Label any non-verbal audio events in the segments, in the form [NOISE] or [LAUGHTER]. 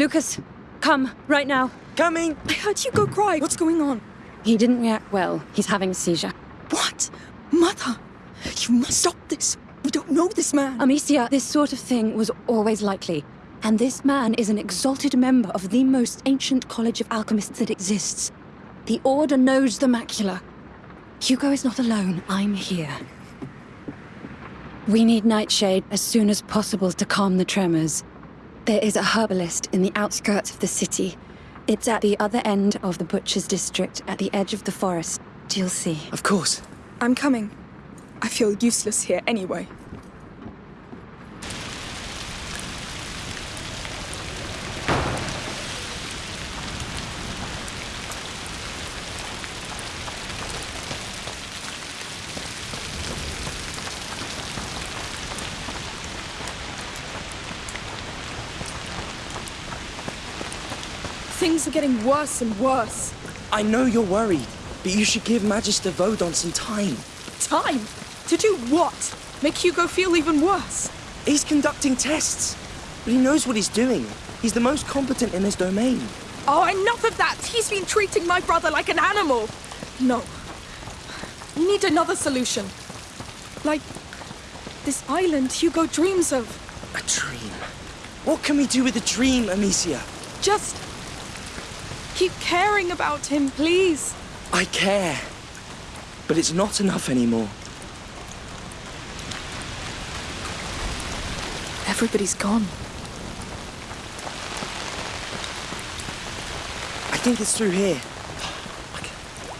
Lucas, come, right now. Coming! I heard you go cry. What's going on? He didn't react well. He's having a seizure. What? Mother! You must stop this. We don't know this man. Amicia, this sort of thing was always likely. And this man is an exalted member of the most ancient college of alchemists that exists. The Order knows the macula. Hugo is not alone. I'm here. We need Nightshade as soon as possible to calm the tremors. There is a herbalist in the outskirts of the city. It's at the other end of the Butcher's District, at the edge of the forest. You'll see. Of course. I'm coming. I feel useless here anyway. Things are getting worse and worse. I know you're worried, but you should give Magister Vaudin some time. Time? To do what? Make Hugo feel even worse? He's conducting tests, but he knows what he's doing. He's the most competent in his domain. Oh, enough of that! He's been treating my brother like an animal! No. We need another solution. Like this island Hugo dreams of. A dream. What can we do with a dream, Amicia? Just keep caring about him, please. I care. But it's not enough anymore. Everybody's gone. I think it's through here.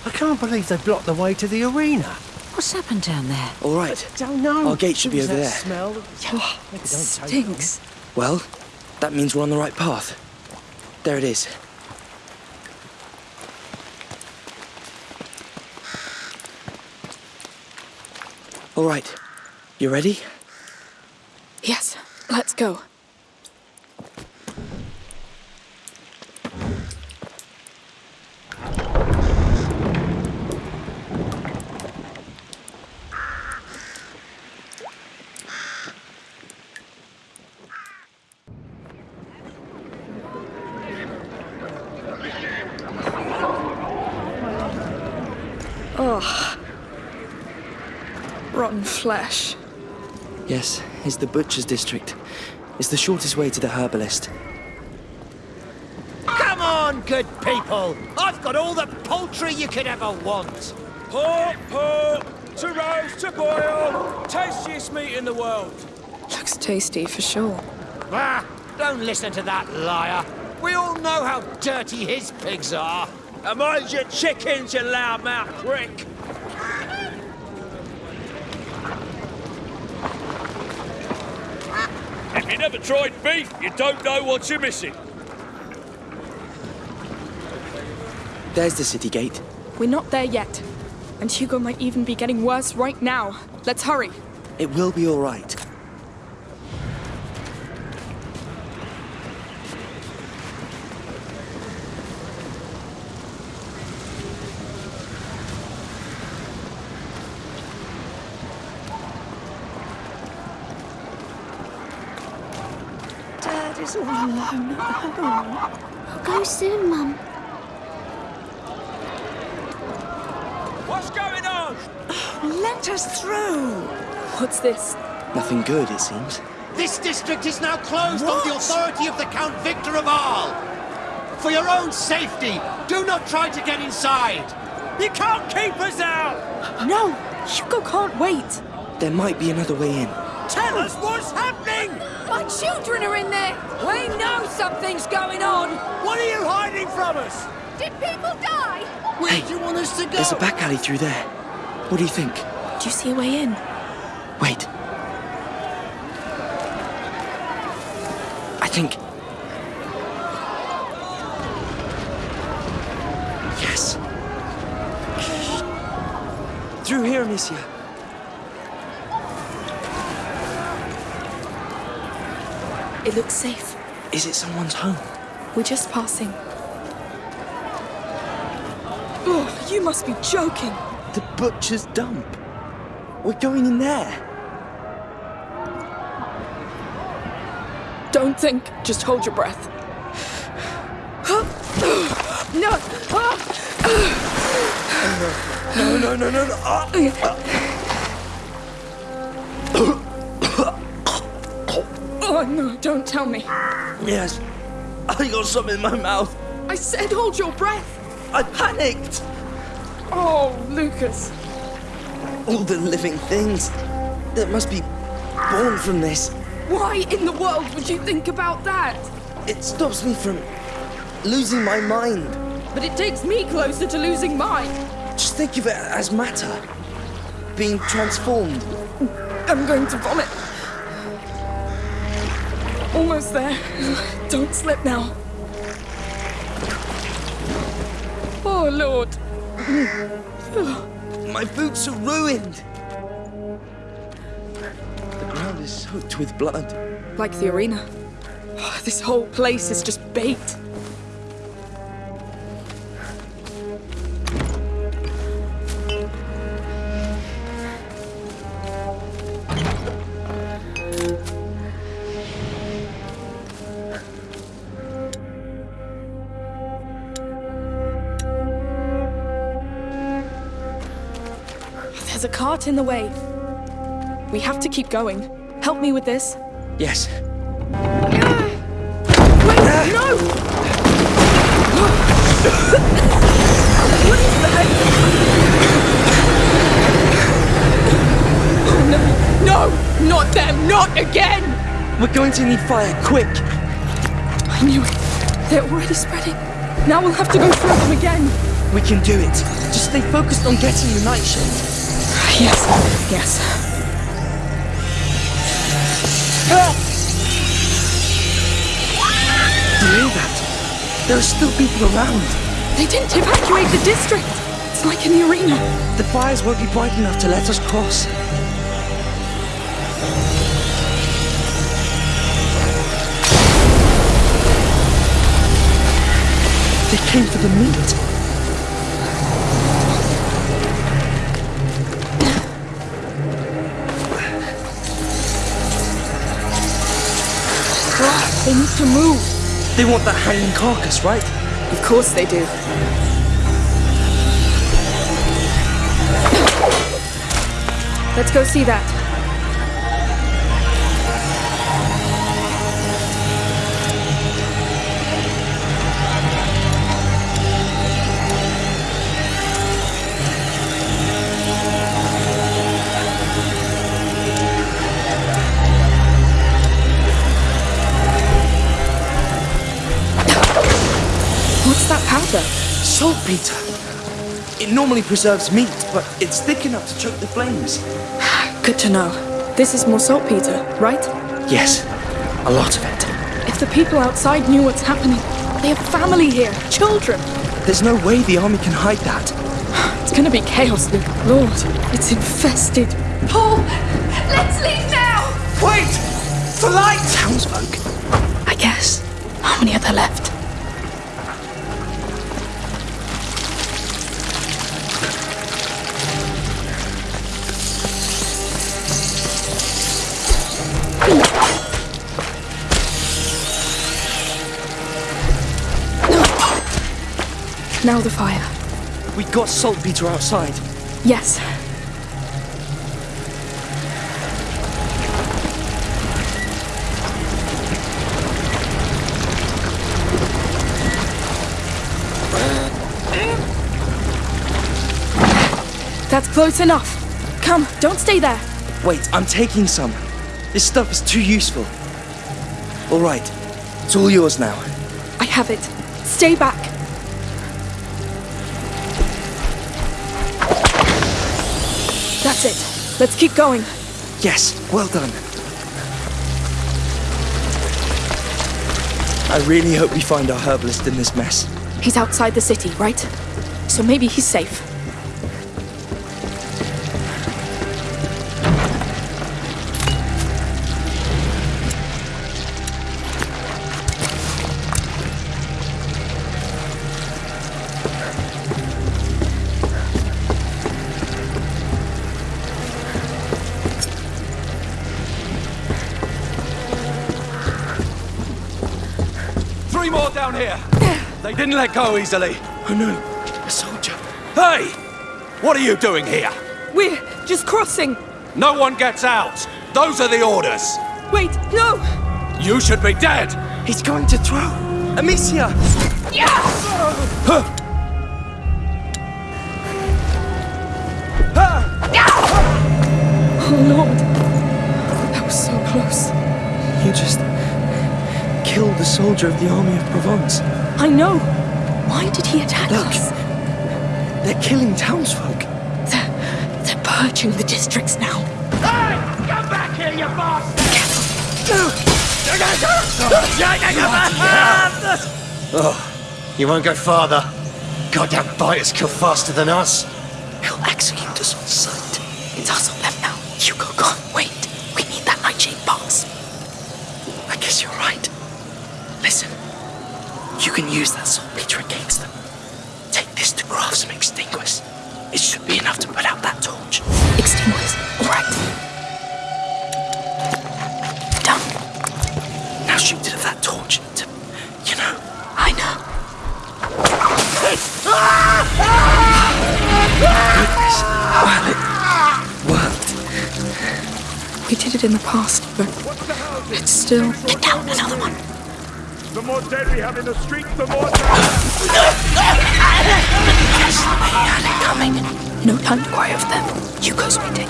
I can't believe they blocked the way to the arena. What's happened down there? All right. Don't know. Our gate should be over there. Smell. Oh, it stinks. Well, that means we're on the right path. There it is. All right. You ready? Yes, let's go. Yes, it's the Butcher's District. It's the shortest way to the herbalist. Come on, good people. I've got all the poultry you could ever want. Pork, pork, to roast, to boil, tastiest meat in the world. Looks tasty for sure. Ah, don't listen to that liar. We all know how dirty his pigs are. And mind your chickens, you loudmouth prick. If you never tried beef, you don't know what you're missing. There's the city gate. We're not there yet. And Hugo might even be getting worse right now. Let's hurry. It will be all right. Dad is all alone at home. I'll go soon, Mum. What's going on? Let us through. What's this? Nothing good, it seems. This district is now closed on the authority of the Count Victor of Arles. For your own safety, do not try to get inside. You can't keep us out! No! Hugo can't wait! There might be another way in. Tell us what's happening! My children are in there! We know something's going on! What are you hiding from us? Did people die? Where Hey, do you want us to go? There's a back alley through there. What do you think? Do you see a way in? Wait. I think. Yes. Through here, Amicia. It looks safe. Is it someone's home? We're just passing. Oh, you must be joking. The butcher's dump. We're going in there. Don't think, just hold your breath. [GASPS] [GASPS] No! No, no, no, no, no. Oh no, don't tell me. Yes. I got something in my mouth. I said hold your breath. I panicked. Oh, Lucas. All the living things that must be born from this. Why in the world would you think about that? It stops me from losing my mind. But it takes me closer to losing mine. Just think of it as matter being transformed. I'm going to vomit. Almost there. Don't slip now. Oh, Lord. My boots are ruined. The ground is soaked with blood. Like the arena. This whole place is just bait. Cart in the way. We have to keep going. Help me with this. Yes. Wait, no! what is that? Oh no! No! Not them! Not again! We're going to need fire, quick! I knew it. They're already spreading. Now we'll have to go through them again. We can do it. Just stay focused on getting the nightshade. Yes, yes. Do you hear that? There are still people around. They didn't evacuate the district. It's like in the arena. The fires won't be bright enough to let us cross. They came for the meat. They need to move. They want that hanging carcass, right? Of course they do. Let's go see that. Saltpeter. It normally preserves meat, but it's thick enough to choke the flames. [SIGHS] Good to know. This is more saltpeter, right? Yes, a lot of it. If the people outside knew what's happening, they have family here, children. There's no way the army can hide that. [SIGHS] It's gonna be chaos, Luke. Lord, it's infested. Paul, let's leave now! Wait! For light! Townsfolk. I guess. How many are there left? Now the fire. We got saltpeter outside. Yes. That's close enough. Come, don't stay there. Wait, I'm taking some. This stuff is too useful. All right, it's all yours now. I have it. Stay back. Let's keep going. Yes, well done. I really hope we find our herbalist in this mess. He's outside the city, right? So maybe he's safe. Didn't let go easily. Oh no, a soldier. Hey! What are you doing here? We're just crossing. No one gets out. Those are the orders. Wait, no! You should be dead. He's going to throw. Amicia! Oh soldier of the army of Provence. I know. Why did he attack Look. us? They're killing townsfolk. They're, they're purging the districts now. Hey! Come back here, you bastard! Oh, you won't go farther. Goddamn biters kill faster than us. He'll execute us on sight. It's us or them now. Hugo, can't wait. We need that nightshade box. I guess you're right. Listen, you can use that saltpeter against them. Take this to craft some Extinguis. It should be enough to put out that torch. Extinguis. All right. Done. Now shoot it at that torch to, you know. I know. Goodness. Well, it worked. We did it in the past, but it's still. Get down, another one. The more dead we have in the streets, the more. Coming. No time to cry over them. Hugo's waiting.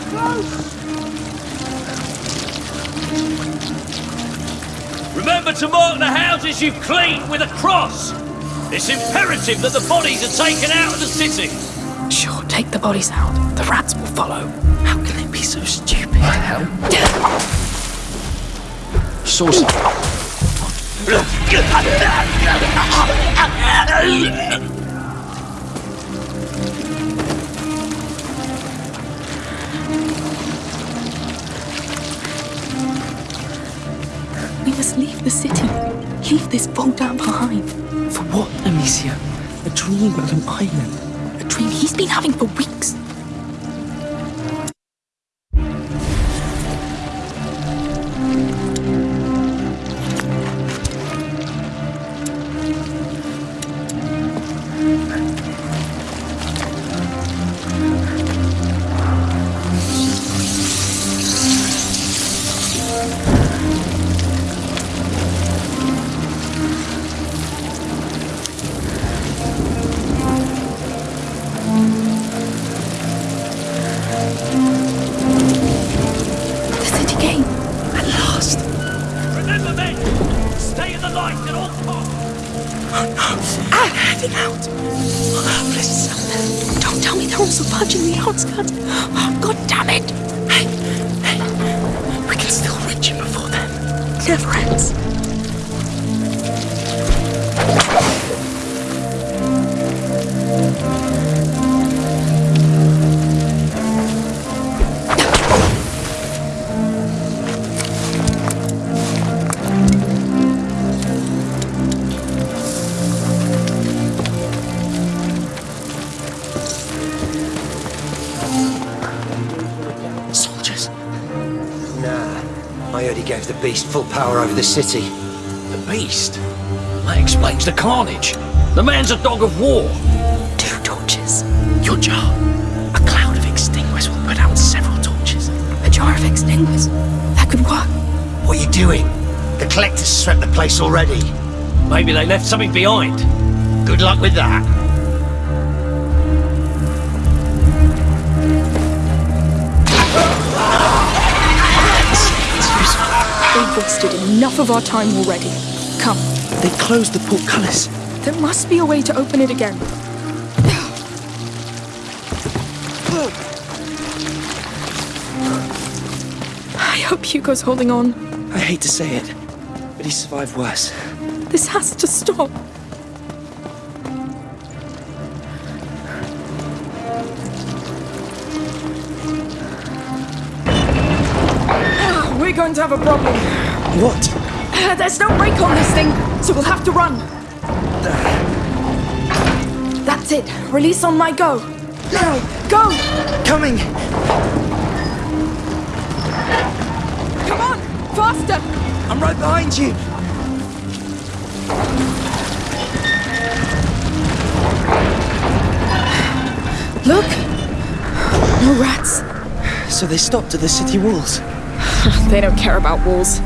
Remember to mark the houses you've cleaned with a cross. It's imperative that the bodies are taken out of the city. Sure, take the bodies out. The rats will follow. How can they be so stupid? Hell. Sauce. We must leave the city. Leave this Volta behind. For what, Amicia? A dream of an island. A dream he's been having for weeks. Beast full power over the city. The beast. That explains the carnage. The man's a dog of war. Two torches. Your jar. A cloud of Extinguis will put out several torches. A jar of extinguishers? That could work. What are you doing? The collectors swept the place already. Maybe they left something behind. Good luck with that. Enough of our time already. Come. They closed the portcullis. There must be a way to open it again. I hope Hugo's holding on. I hate to say it, but he survived worse. This has to stop. Ah, we're going to have a problem. What? [LAUGHS] There's no brake on this thing, so we'll have to run. That's it. Release on my go. Now, go! Coming! Come on! Faster! I'm right behind you! Look! No rats. So they stopped at the city walls. [LAUGHS] they don't care about walls.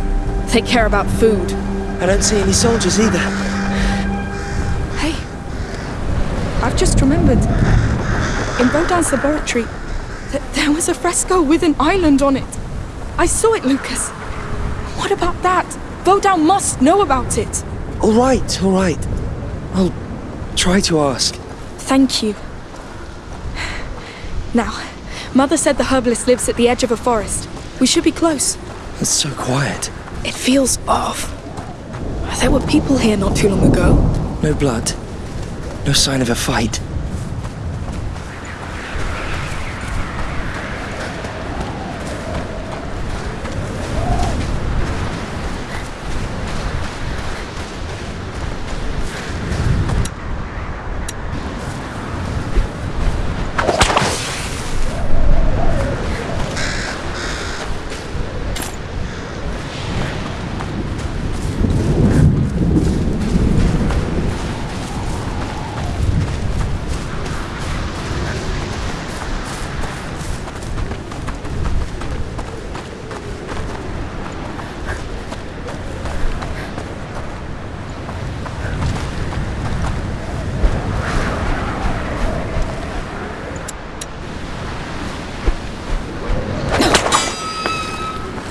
They care about food. I don't see any soldiers either. Hey, I've just remembered. In Vaudin's laboratory, th- there was a fresco with an island on it. I saw it, Lucas. What about that? Baudin must know about it. All right, all right. I'll try to ask. Thank you. Now, Mother said the herbalist lives at the edge of a forest. We should be close. It's so quiet. It feels off. There were people here not too long ago. No blood. No sign of a fight.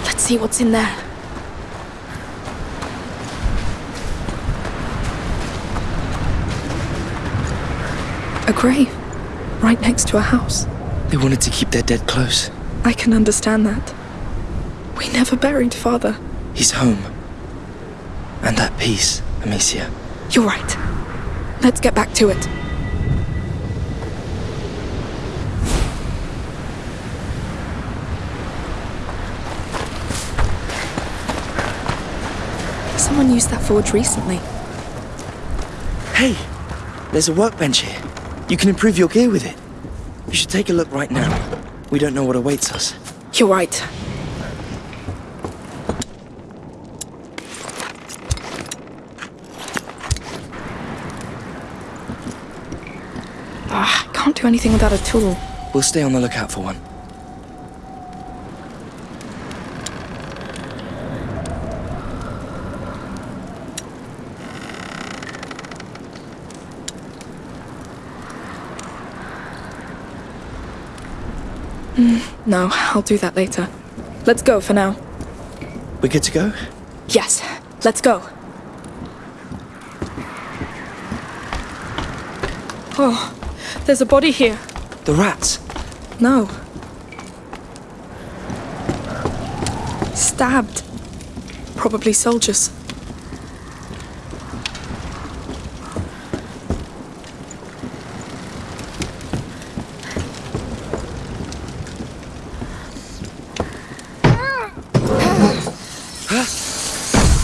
Let's see what's in there. A grave. Right next to a house. They wanted to keep their dead close. I can understand that. We never buried father. He's home. And at peace, Amicia. You're right. Let's get back to it. Someone used that forge recently. Hey, there's a workbench here. You can improve your gear with it. You should take a look right now. We don't know what awaits us. You're right. Ah, can't do anything without a tool. We'll stay on the lookout for one. No, I'll do that later. Let's go for now. We're good to go? Yes, let's go. Oh, there's a body here. The rats. No. Stabbed. Probably soldiers.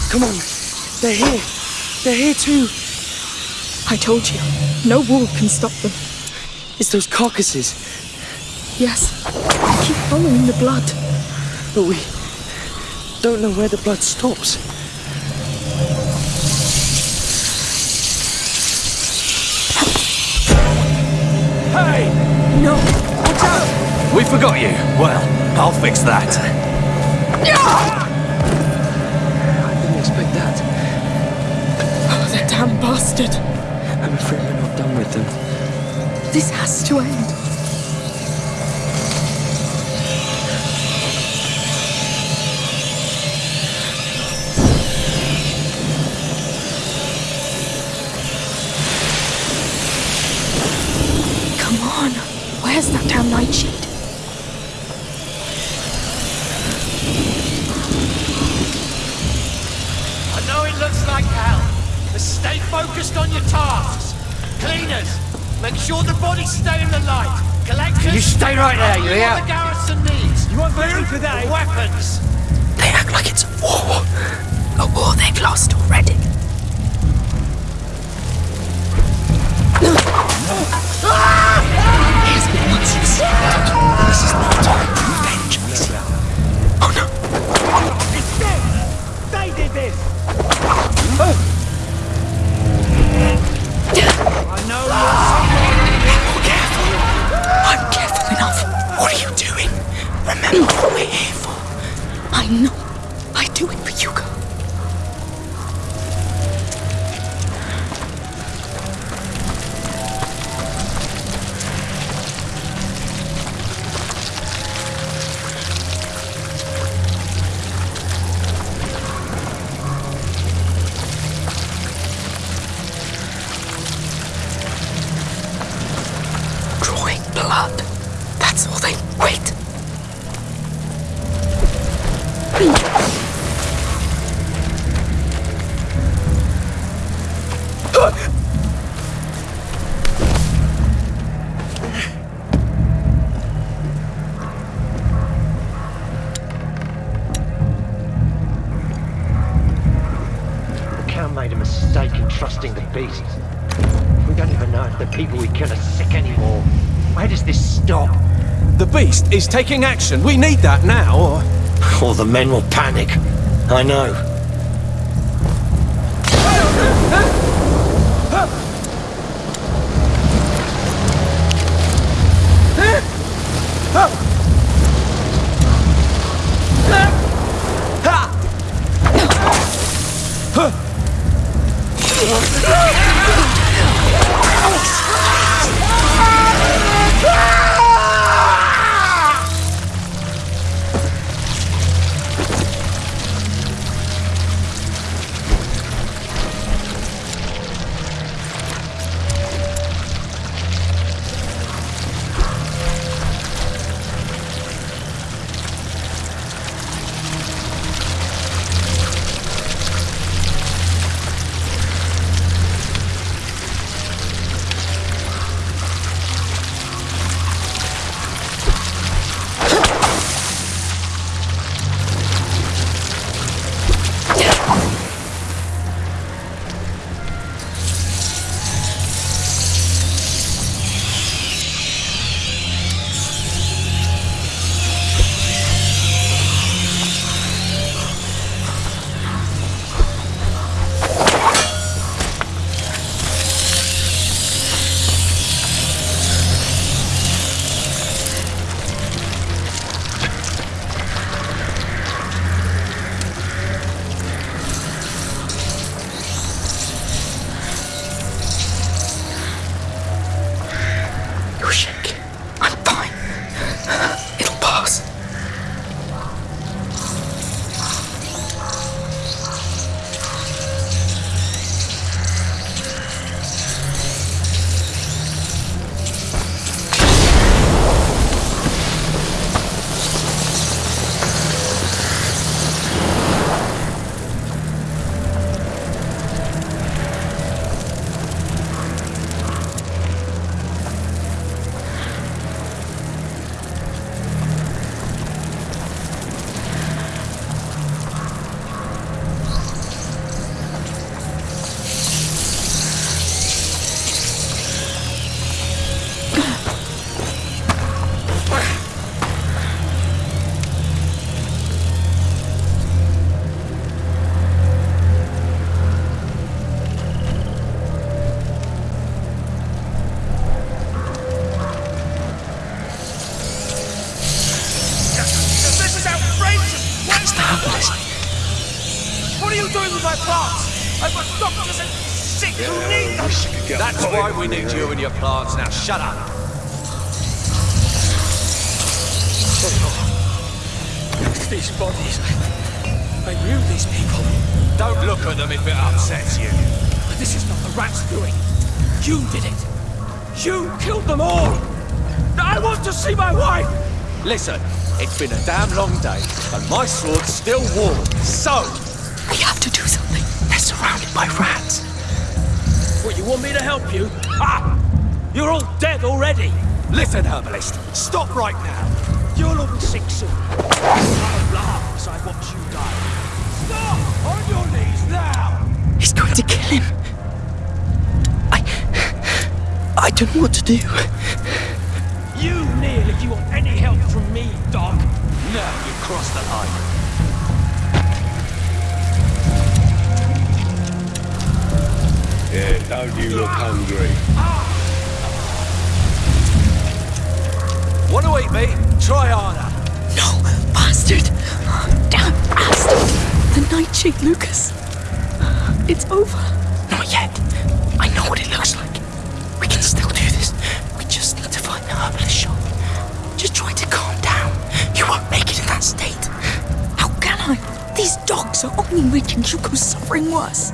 Come on. They're here. They're here too. I told you, no wall can stop them. It's those carcasses. Yes, keep following the blood. But we don't know where the blood stops. Hey! No, watch out! We forgot you. Well, I'll fix that. I didn't expect that. Oh, that I'm afraid we're not done with them. This has to end. Come on, where's that damn nightshade? Cleaners, make sure the bodies stay in the light. Collectors, You stay right there, you all hear? the garrison needs. You want food today? Weapons. They act like it's a war. A war they've lost already. Taking action. We need that now, or... Or the men will panic. I know. Need you and your plants. Now shut up. These bodies. I knew these people. Don't look at them if it upsets you. But this is not the rat's doing. You did it. You killed them all. I want to see my wife. Listen, it's been a damn long day, and my sword's still warm. So, We have to do something. They're surrounded by rats. What, you want me to help you? Ha! You're all dead already. listen, herbalist. Stop right now. You'll all be sick soon. I'll laugh as I watch you die. Stop! On your knees now! He's going to kill him. I. I don't know what to do. You kneel if you want any help from me, dog. Now you crossed the line. Yeah, don't you look hungry? Want to eat me? Try harder. No, bastard. Damn. Bastard. The Nightshade Lucas. It's over. Not yet. I know what it looks like. We can still do this. We just need to find the herbalist shop. Just try to calm down. You won't make it in that state. How can I? These dogs are only making Hugo's suffering worse.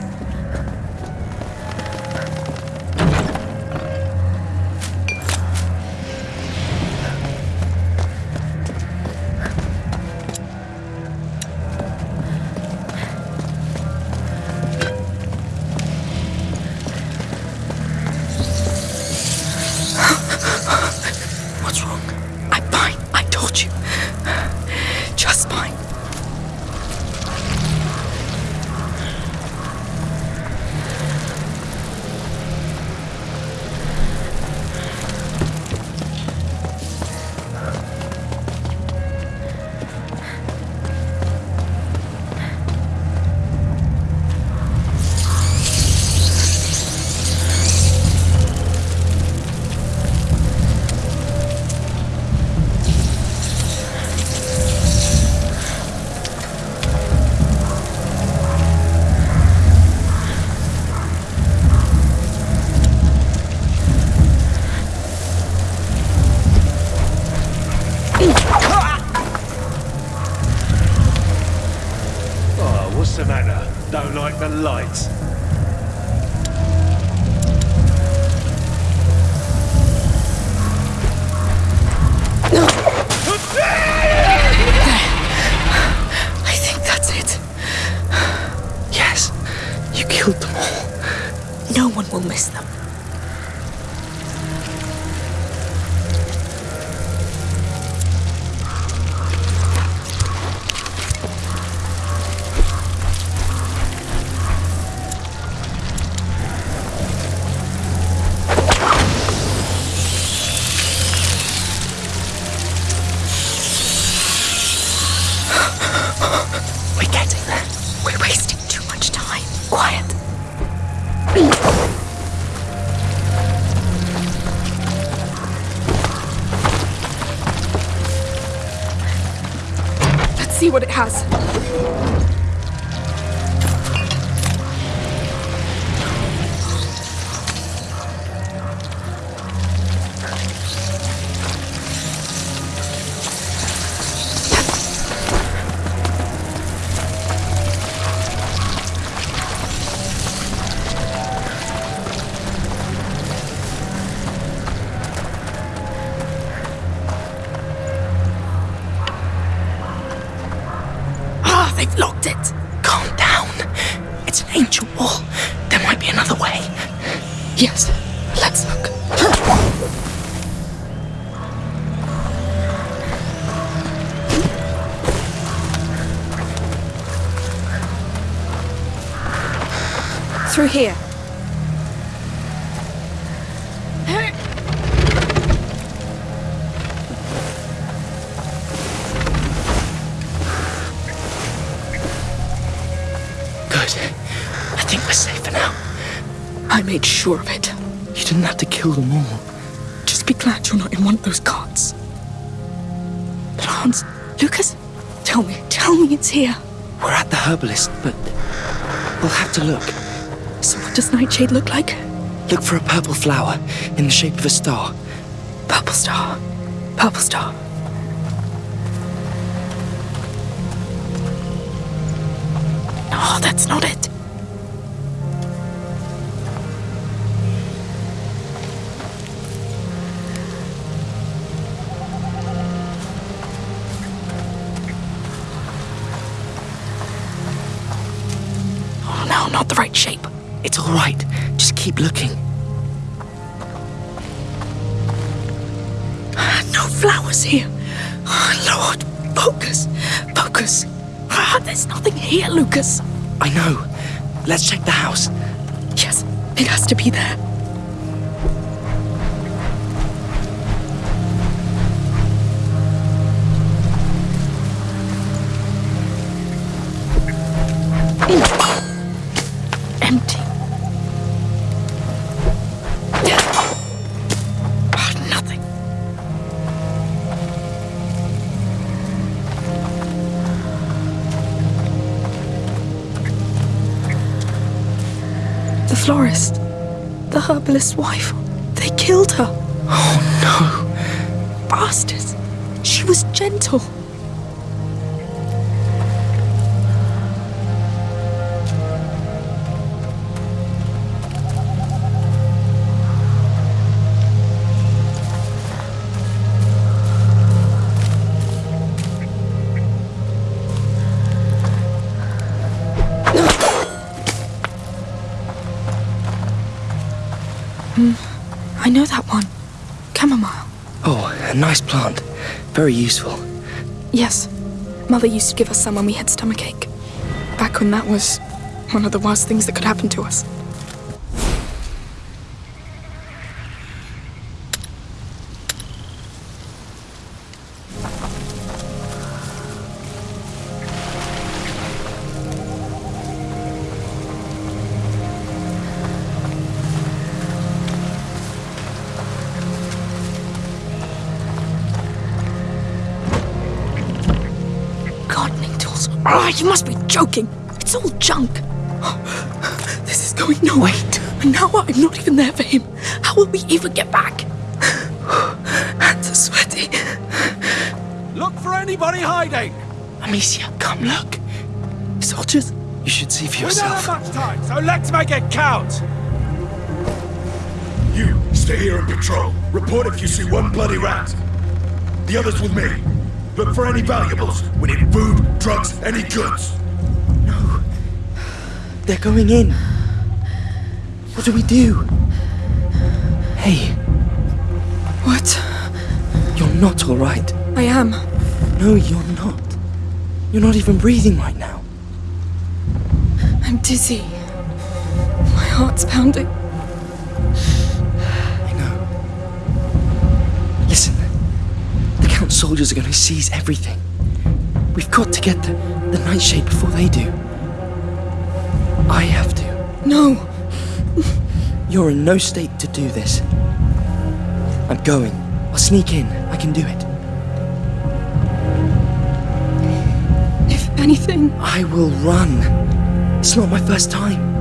Sure of it. You didn't have to kill them all. Just be glad you're not in one of those carts. But Hans, Lucas, tell me, tell me it's here. We're at the herbalist, but we'll have to look. So what does Nightshade look like? Look for a purple flower in the shape of a star. Purple star. Purple star. No, that's not it. Let's check the house. Yes, it has to be there. Herbalist's wife. They killed her. Oh no. Bastards. She was gentle. I know that one. Chamomile. Oh, a nice plant. Very useful. Yes. Mother used to give us some when we had stomachache. Back when that was one of the worst things that could happen to us. You must be joking. It's all junk. [GASPS] This is going nowhere. And now I'm not even there for him. How will we ever get back? [SIGHS] Hands are sweaty. Look for anybody hiding! Amicia, come look. Soldiers, you should see for yourself. We don't have much time, so let's make it count! You, stay here and patrol. Report if you see one bloody rat. The others with me. Look for any valuables. We need food, drugs, any goods. No. They're going in. What do we do? Hey, What? you're not alright. I am. No, you're not. You're not even breathing right now. I'm dizzy. My heart's pounding. I know. Listen, the Count's soldiers are going to seize everything. Got to get the, the nightshade before they do. I have to. No. You're in no state to do this. I'm going. I'll sneak in. I can do it. If anything, I will run. It's not my first time.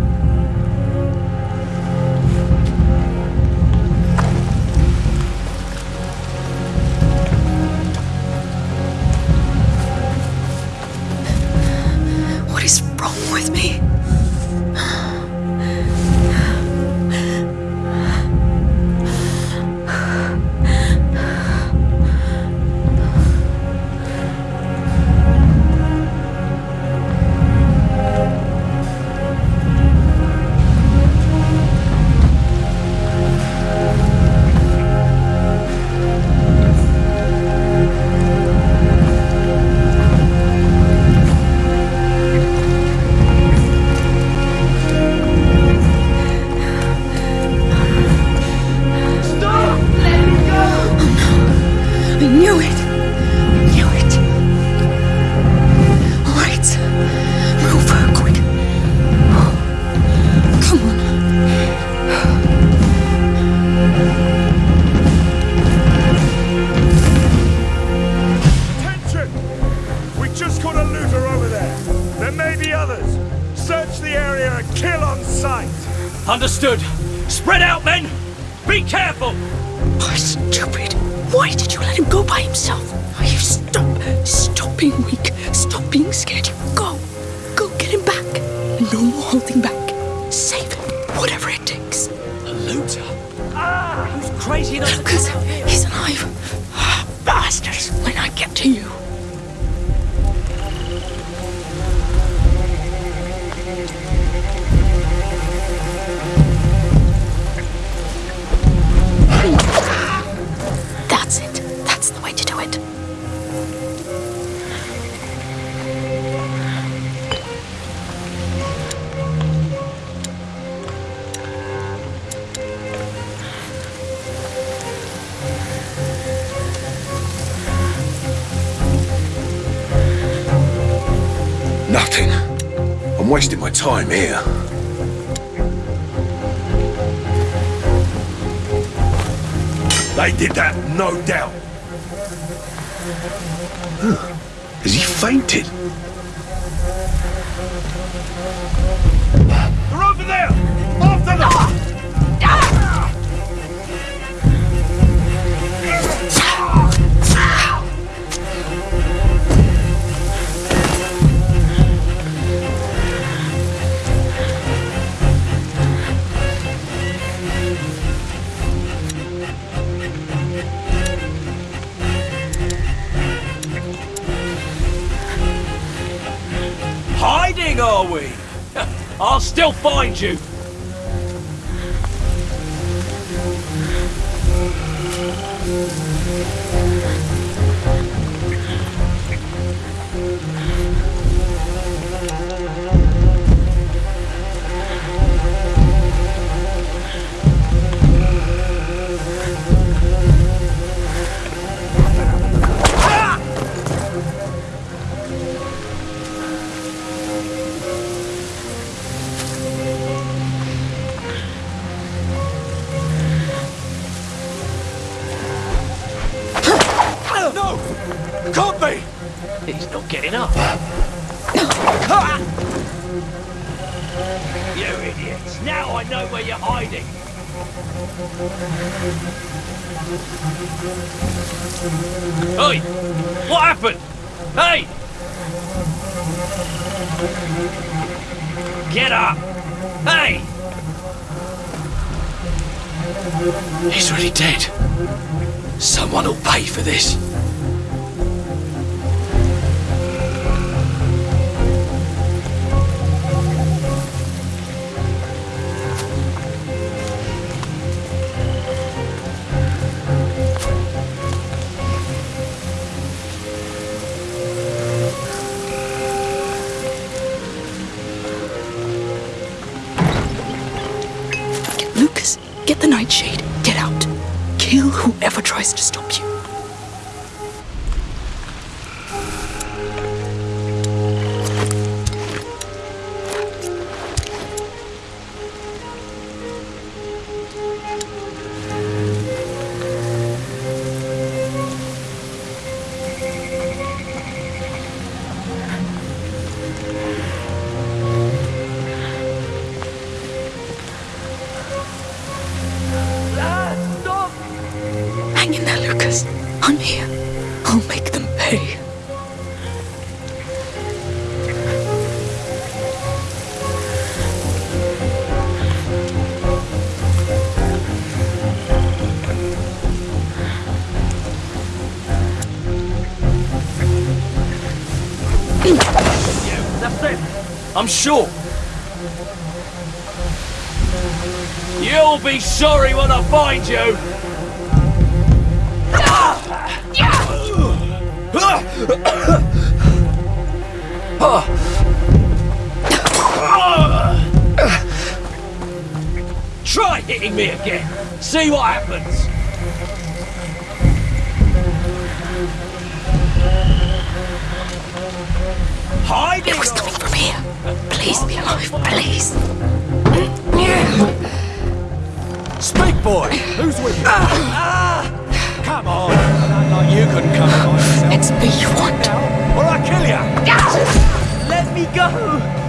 That's time here. They did that, no doubt. Huh. Has he fainted? Find you. Can't be! He's not getting up. [LAUGHS] you idiots! Now I know where you're hiding. Oi! What happened? Hey! Get up! Hey! He's really dead. Someone will pay for this. That's it. I'm sure. You'll be sorry when I find you. Try hitting me again. See what happens. Hiding. It was coming from here. Please be alive, please. Speak, boy! Who's with you? Ah. Come on! Not like you couldn't come by yourself. It's me you want. Or I'll kill you! Let me go.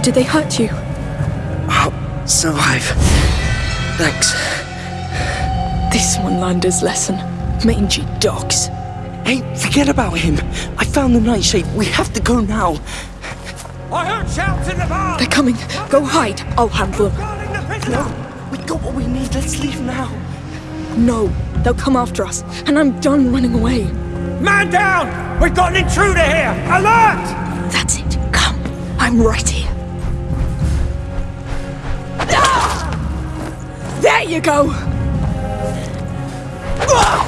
Did they hurt you? I'll survive. Thanks. This one learned his lesson. Mangy dogs. Hey, forget about him. I found the nightshade. We have to go now. The! They're coming. Go hide. I'll handle them. No! We got what we need. Let's leave now. No, they'll come after us, and I'm done running away. Man down! We've got an intruder here! Alert! That's it. Come. I'm right here. Ah! There you go! Ah!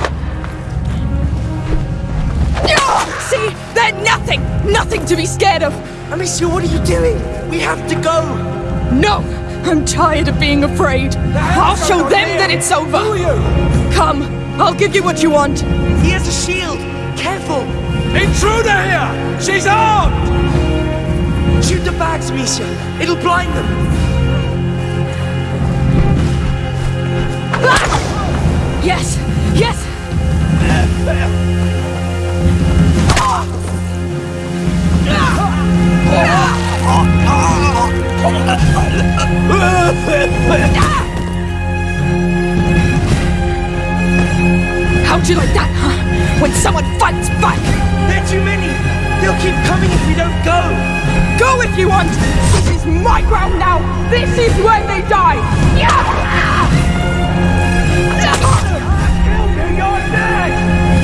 Ah! See? They're nothing! Nothing to be scared of! Amicia, what are you doing? We have to go. No! I'm tired of being afraid. I'll show them that it's over! Who are you? Come, I'll give you what you want. He has a shield. Careful. Intruder here! She's armed! Shoot the bags, Amicia. It'll blind them. Ah! Yes, yes! How'd you like that, huh? When someone fights back! They're too many. They'll keep coming if we don't go. Go if you want! This is my ground now! This is where they die!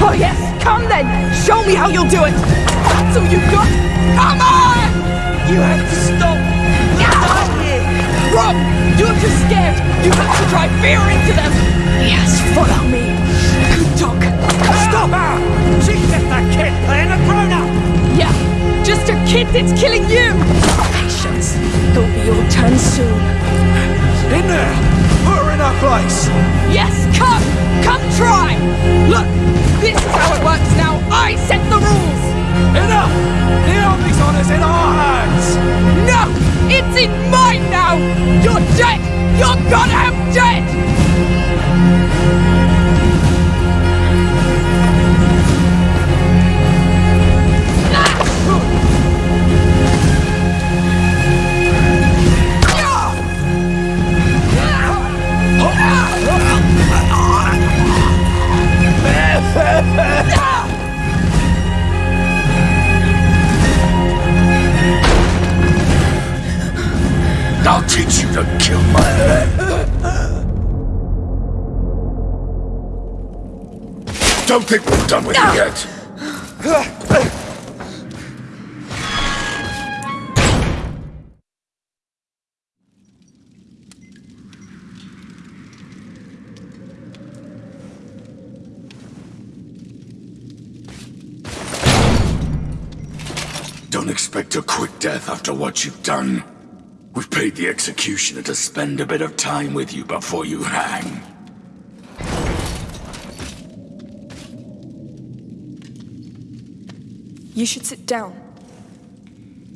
Oh yes, come then! Show me how you'll do it! That's all you've got! Come on! You have to stop! Die here! Rob, you're just scared. You have to drive fear into them. Yes, follow me. Good dog. Stop her! She's just a kid playing a grown-up! Yeah, just a kid that's killing you. Patience. It'll be your turn soon. In there! Put her in her place! Yes, come! Come try! Look, this is how it works now. I set the rules. Enough! The army's honor's in our hands! No! It's in mine now! You're dead! You're goddamn dead! Don't think we're done with you ah! yet! Don't expect a quick death after what you've done. We've paid the executioner to spend a bit of time with you before you hang. You should sit down.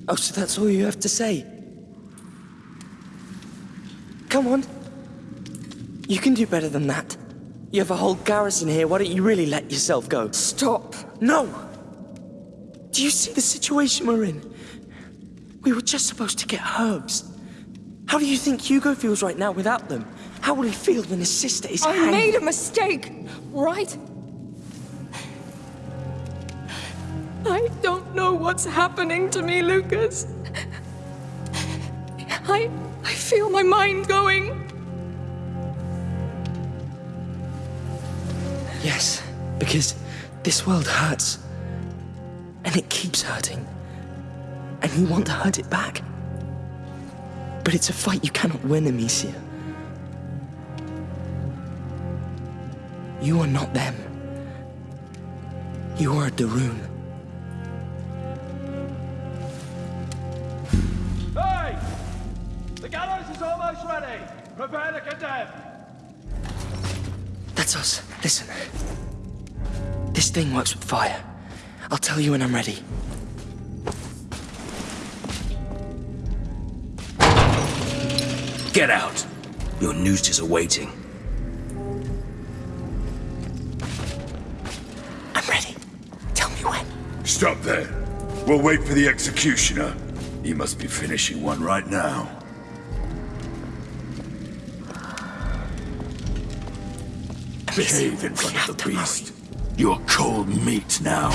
Oh, so that's all you have to say? Come on. You can do better than that. You have a whole garrison here, why don't you really let yourself go? Stop. No! Do you see the situation we're in? We were just supposed to get herbs. How do you think Hugo feels right now without them? How will he feel when his sister is I hanged? made a mistake, right? I don't know what's happening to me, Lucas. I I feel my mind going. Yes, because this world hurts. And it keeps hurting. And you want to hurt it back. But it's a fight you cannot win, Amicia. You are not them. You are a de Rune. That's us. Listen. This thing works with fire. I'll tell you when I'm ready. Get out! Your noose is awaiting. I'm ready. Tell me when. Stop there. We'll wait for the executioner. He must be finishing one right now. Behave in front of the beast. You're cold meat now.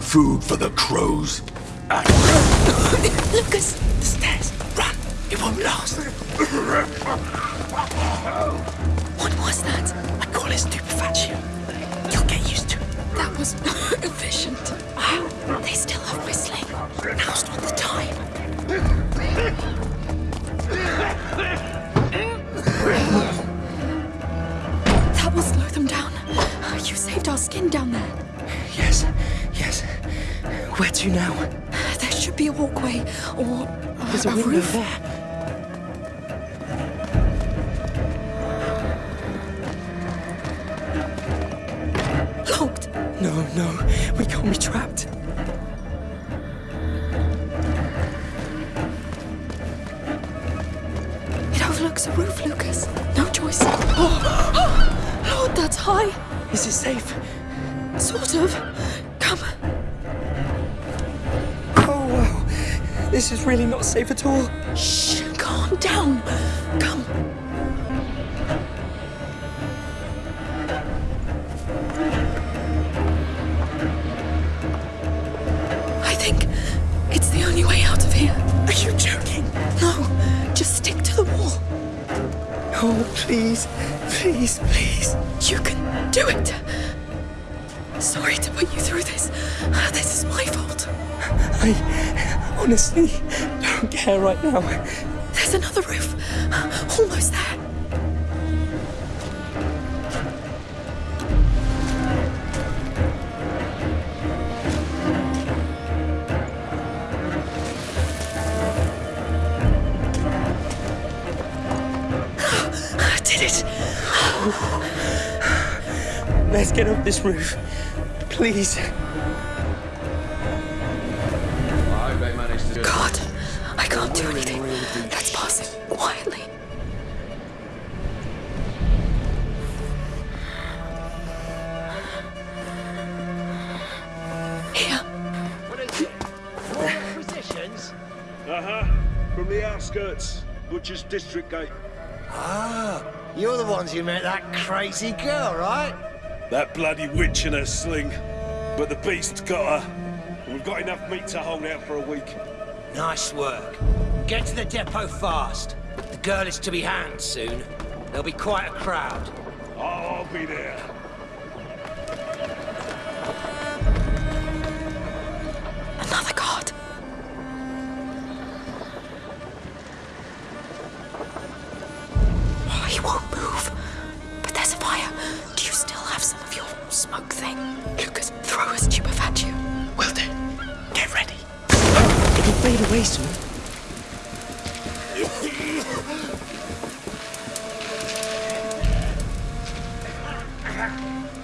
Food for the crows. Lucas! The stairs! Run! It won't last! What was that? I call it stupefaction. You'll get used to it. That was [LAUGHS] efficient. Oh, they still are whistling. Now's not the time. You saved our skin down there. Yes, yes. Where to now? There should be a walkway or There's a a window roof. there. Locked. No, no. We can't be trapped. It overlooks a roof, Lucas. No choice. Oh, [GASPS] Lord, that's high. Is it safe? Sort of. Come. Oh, wow. This is really not safe at all. Shh. Calm down. Come. I think it's the only way out of here. Are you joking? No, just stick to the wall. Oh, please. Please, please. You can do it. Sorry to put you through this. This is my fault. I honestly don't care right now. There's another roof. Almost there. Get up this roof. Please. God, I can't do anything. Let's pass it quietly. Here. What is it? More positions? Uh-huh. From the outskirts. Butcher's District Gate. Ah, you're the ones who met that crazy girl, right? That bloody witch in her sling. But the beast's got her. And we've got enough meat to hold out for a week. Nice work. Get to the depot fast. The girl is to be hanged soon. There'll be quite a crowd. I'll be there. Another guard. Oh, he won't smoke thing? Lucas, throw a stupef at you. Will do. Get ready. It'll fade away soon. Hugo [LAUGHS]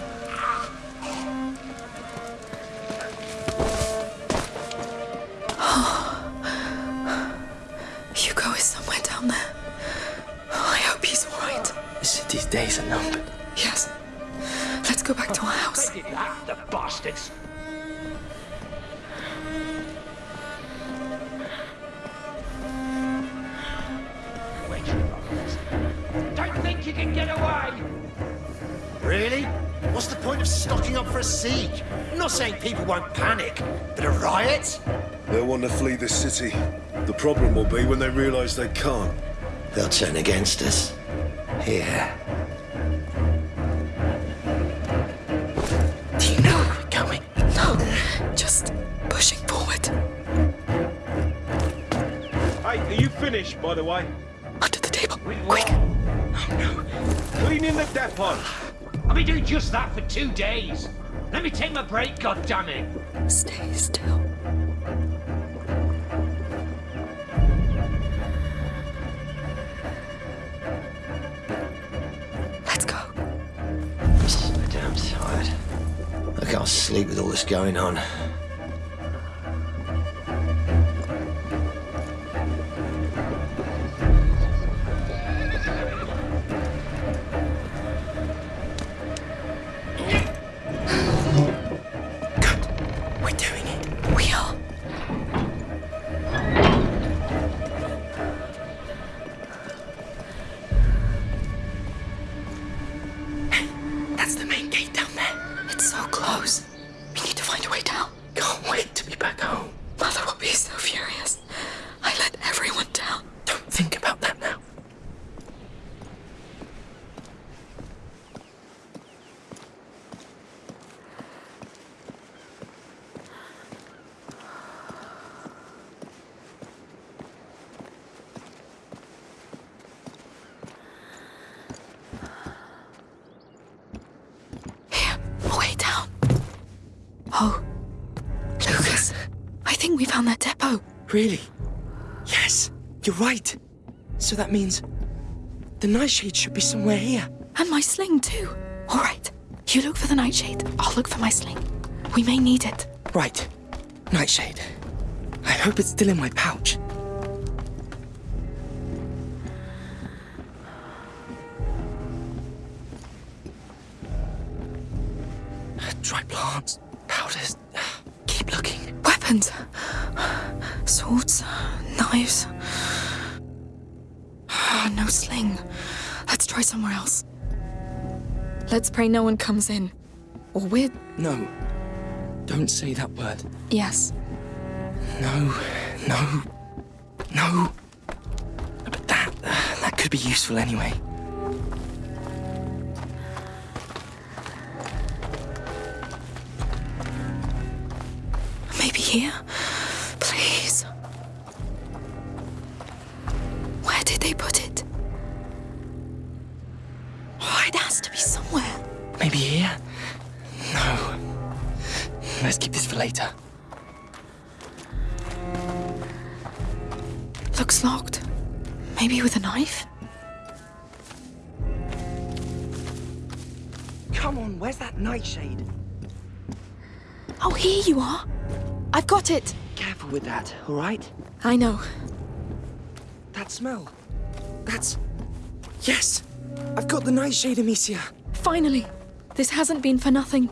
to flee the city. The problem will be when they realise they can't. They'll turn against us. Here. Do you know where we're going? No, just pushing forward. Hey, are you finished, by the way? Under the table. Quick. Oh, no. Cleaning the depot. I've been doing just that for two days. Let me take my break, goddammit. Stay still. Going on. Really? Yes, you're right. So that means the nightshade should be somewhere here. And my sling, too. All right, you look for the nightshade. I'll look for my sling. We may need it. Right. Nightshade. I hope it's still in my pouch. Let's pray no one comes in. Or we're. No. Don't say that word. Yes. No, no, no. But that, that could be useful anyway. Maybe with a knife? Come on, where's that nightshade? Oh, here you are. I've got it. Careful with that, all right? I know. That smell. That's... Yes! I've got the nightshade, Amicia. Finally. This hasn't been for nothing.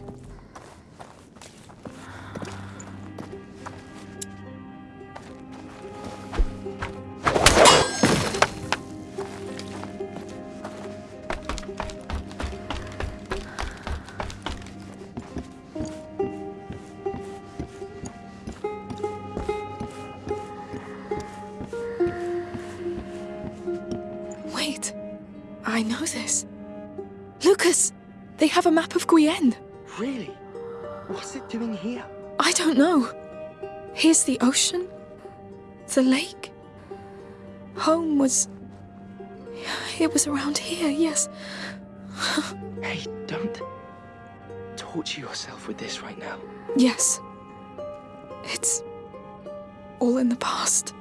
Was. It was around here, yes. Hey, don't torture yourself with this right now. Yes. It's. all in the past.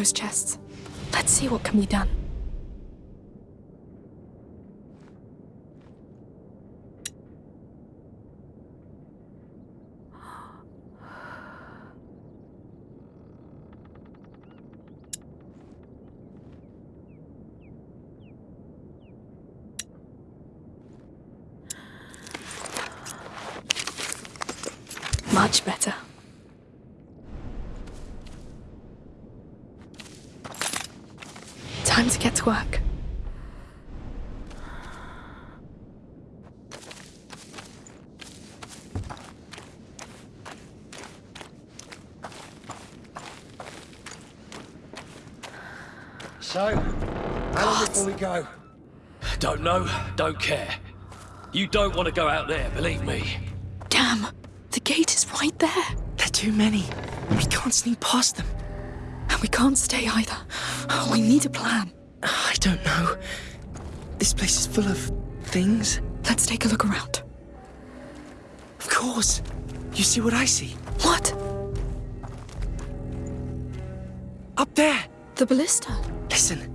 Those chests. Let's see what can be done. Much better. Time to get to work. So, how long before we go? Don't know, don't care. You don't want to go out there, believe me. Damn! The gate is right there. They're too many. We can't sneak past them. And we can't stay either. We need a plan. I don't know. This place is full of things. Let's take a look around. Of course. You see what I see? What? Up there! The ballista. Listen.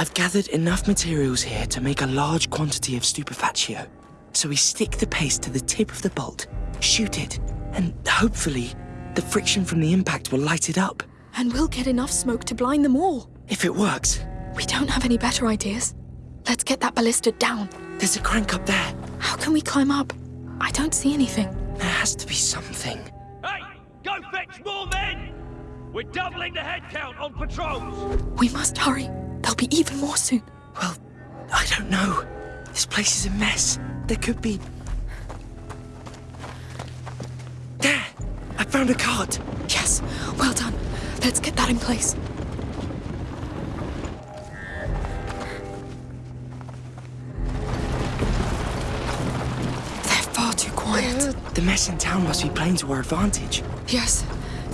I've gathered enough materials here to make a large quantity of stupefatio. So we stick the paste to the tip of the bolt, shoot it, and hopefully the friction from the impact will light it up. And we'll get enough smoke to blind them all. If it works, We don't have any better ideas. Let's get that ballista down. there's a crank up there. How can we climb up? I don't see anything. There has to be something. Hey, go fetch more men! We're doubling the head count on patrols! We must hurry. There'll be even more soon. Well, I don't know. This place is a mess. There could be. There! I found a cart. Yes, well done. Let's get that in place. They're far too quiet. The mess in town must be playing to our advantage. Yes,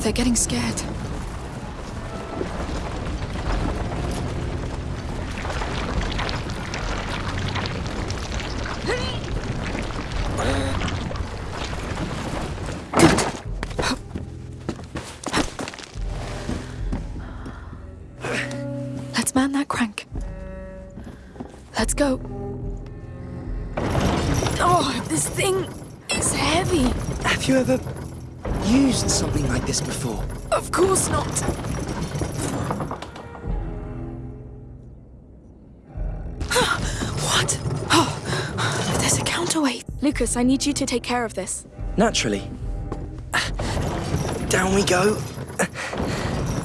they're getting scared. I need you to take care of this. Naturally. Down we go.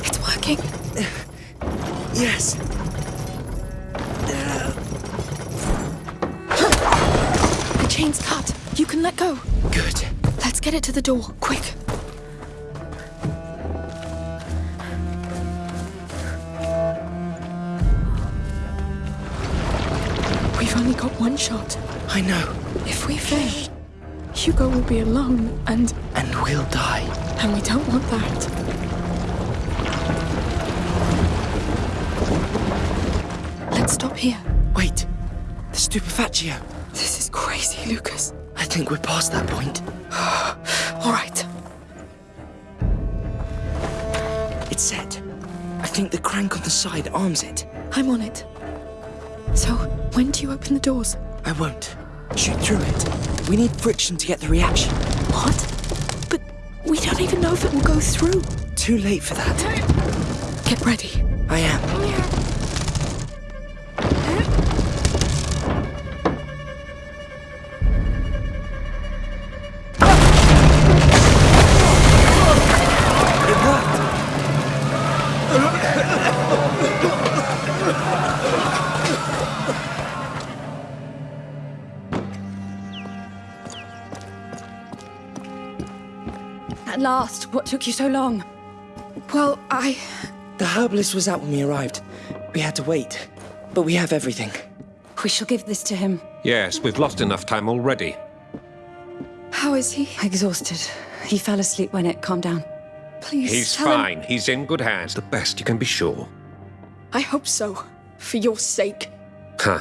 It's working. Yes. The chain's cut. You can let go. Good. Let's get it to the door, quick. We've only got one shot. I know. If we fail, Hugo will be alone, and And we'll die. and we don't want that. Let's stop here. Wait. The stupefatio. This is crazy, Lucas. I think we're past that point. [SIGHS] All right. It's set. I think the crank on the side arms it. I'm on it. So, when do you open the doors? I won't. Shoot through it. We need friction to get the reaction. What? But we don't even know if it will go through. Too late for that. Get ready. I am. What took you so long? Well, I. The herbalist was out when we arrived. We had to wait. But we have everything. We shall give this to him. Yes, we've lost enough time already. How is he? Exhausted. He fell asleep when it calmed down. Please. He's tell him- fine. He's in good hands. The best you can be sure. I hope so. For your sake. Huh.